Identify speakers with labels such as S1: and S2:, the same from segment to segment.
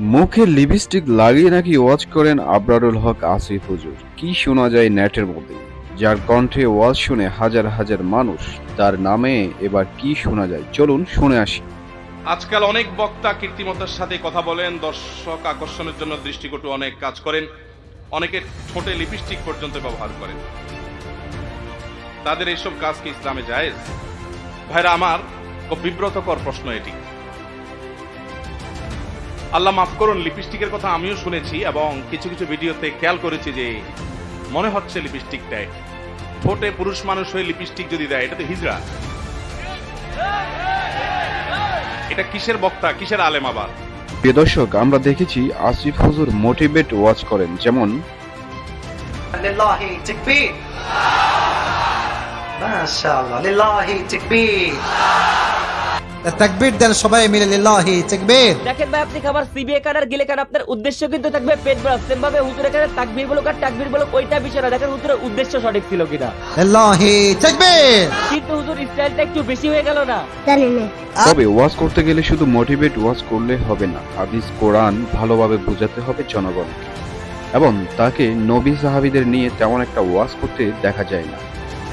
S1: মুখে লিপস্টিক লাগিয়ে নাকি ওয়াজ করেন আবরারুল হক, আসিফ হুজুর? কি শোনা যায় নেটের মধ্যে? যার কণ্ঠে ওয়াজ শুনে হাজার হাজার মানুষ তার নামে এবার কি শোনা যায়? চলুন শুনে আসি।
S2: আজকাল অনেক বক্তা কীর্তিমতার সাথে কথা বলেন, দর্শক আকর্ষণের জন্য দৃষ্টিকটু অনেক কাজ করেন, অনেকে ঠোঁটে লিপস্টিক পর্যন্ত ব্যবহার করেন। তাদের এইসব কাজ কি ইসলামে জায়েজ? ভাইরা, আমার বিব্রতকর প্রশ্ন এটি। আল্লাহ মাফ করুন লিপস্টিকের কথা আমিও শুনেছি এবং কিছু কিছু ভিডিওতে খেয়াল করেছি যে মনে হচ্ছে লিপস্টিক দেয়। ঠোঁটে পুরুষ মানুষ হয়ে লিপস্টিক যদি দেয় এটা তো হিজড়া। এটা কিসের বক্তা কিসের আলেম আবার?
S1: প্রিয় আমরা দেখেছি আসিফ হুজুর মোটিভেট ওয়াচ করেন যেমন
S3: মাশাআল্লাহ লিল্লাহি তাকবীর।
S4: তাকবীর দেন সবাই মিলে লিল্লাহি তাকবীর
S5: দেখেন ভাই আপনি খাবার সিবিএ কান আর গিলে কান আপনার উদ্দেশ্য কিন্তু থাকবে পেট ভরা। সেম ভাবে হুজুর এখানে তাকবীর বলুক আর তাকবীর বলুক ওইটা বিষয় না। দেখেন হুজুরের উদ্দেশ্য সঠিক ছিল কিনা।
S4: লিল্লাহি তাকবীর
S5: কিন্তু হুজুর স্টাইলটা একটু বেশি হয়ে গেল না।
S6: জানি না।
S1: তবে ওয়াজ করতে গেলে শুধু মোটিভেট ওয়াজ করলে হবে না। হাদিস কোরআন ভালোভাবে বোঝাতে হবে জনগণকে। এবং তাকে নবী সাহাবীদের নিয়ে তেমন একটা ওয়াজ করতে দেখা যায় না।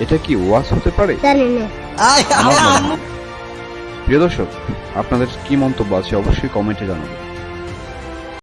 S1: এটা কি ওয়াজ হতে পারে?
S6: জানি না।
S1: প্রিয় দর্শক আপনাদের কি মন্তব্য আছে অবশ্যই কমেন্টে জানাবেন।